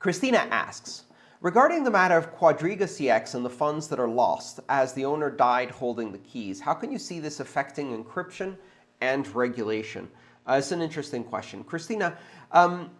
Christina asks, regarding the matter of Quadriga CX and the funds that are lost as the owner died holding the keys, how can you see this affecting encryption and regulation? Uh, it's an interesting question. Christina, um,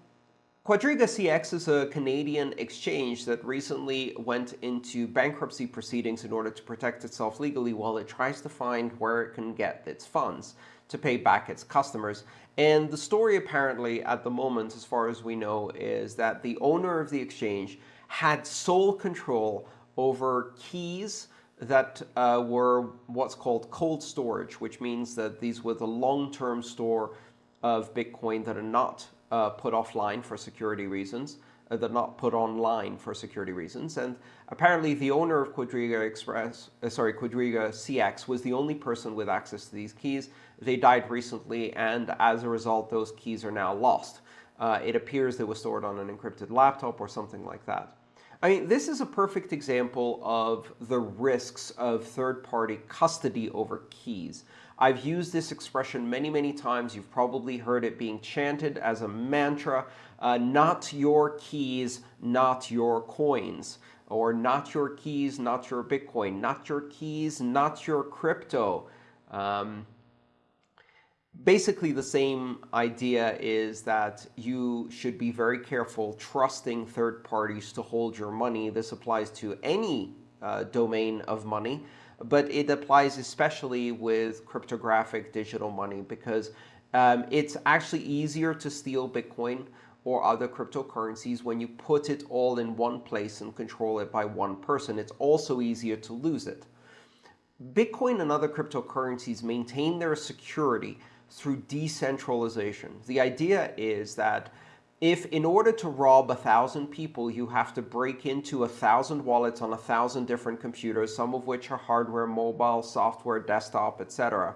Quadriga CX is a Canadian exchange that recently went into bankruptcy proceedings in order to protect itself legally while it tries to find where it can get its funds to pay back its customers. And the story apparently at the moment, as far as we know, is that the owner of the exchange had sole control over keys that uh, were what's called cold storage, which means that these were the long-term store of Bitcoin that are not uh, put offline for security reasons. Uh, that are not put online for security reasons. And apparently, the owner of Quadriga Express, uh, sorry, Quadriga CX was the only person with access to these keys. They died recently, and as a result, those keys are now lost. Uh, it appears they were stored on an encrypted laptop or something like that. I mean, this is a perfect example of the risks of third-party custody over keys. I've used this expression many, many times. You've probably heard it being chanted as a mantra, uh, not your keys, not your coins, or not your keys, not your Bitcoin, not your keys, not your crypto. Um, basically, the same idea is that you should be very careful trusting third parties to hold your money. This applies to any uh, domain of money but it applies especially with cryptographic digital money because um, it's actually easier to steal Bitcoin or other cryptocurrencies when you put it all in one place and control it by one person. It's also easier to lose it. Bitcoin and other cryptocurrencies maintain their security through decentralization. The idea is that if in order to rob a thousand people, you have to break into a thousand wallets on a thousand different computers, some of which are hardware, mobile, software, desktop, etc.,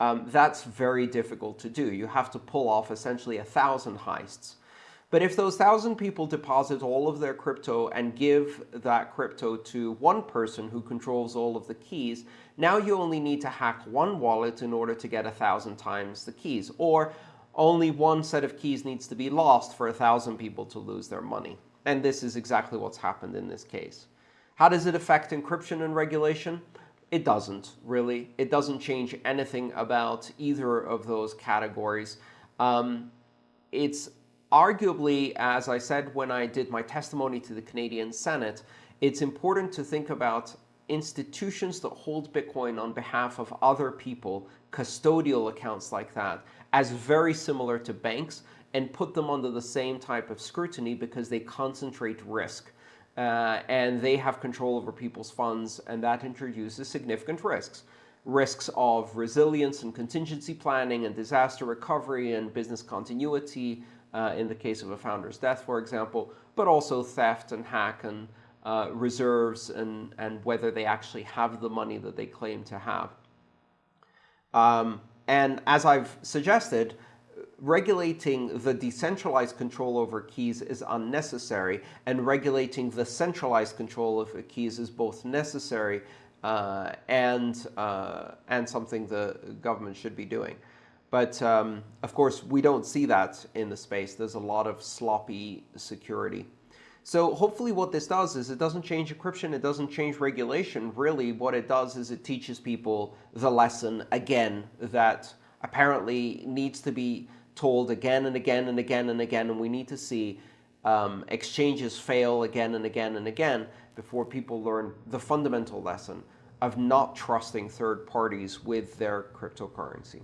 um, that's very difficult to do. You have to pull off essentially a thousand heists. But if those thousand people deposit all of their crypto and give that crypto to one person who controls all of the keys, now you only need to hack one wallet in order to get a thousand times the keys. Or only one set of keys needs to be lost for a thousand people to lose their money. And this is exactly what's happened in this case. How does it affect encryption and regulation? It doesn't, really. It doesn't change anything about either of those categories. Um, it's arguably, as I said when I did my testimony to the Canadian Senate, it's important to think about institutions that hold Bitcoin on behalf of other people, custodial accounts like that, as very similar to banks and put them under the same type of scrutiny because they concentrate risk. Uh, and they have control over people's funds, and that introduces significant risks. Risks of resilience and contingency planning and disaster recovery and business continuity uh, in the case of a founder's death, for example, but also theft and hack and uh, reserves and, and whether they actually have the money that they claim to have. Um, and as I've suggested, regulating the decentralized control over keys is unnecessary, and regulating the centralized control of keys is both necessary uh, and, uh, and something the government should be doing. But um, of course, we don't see that in the space. There's a lot of sloppy security. So hopefully what this does is it doesn't change encryption, it doesn't change regulation. Really, what it does is it teaches people the lesson again that apparently needs to be told again and again and again and again, and we need to see um, exchanges fail again and again and again before people learn the fundamental lesson of not trusting third parties with their cryptocurrency.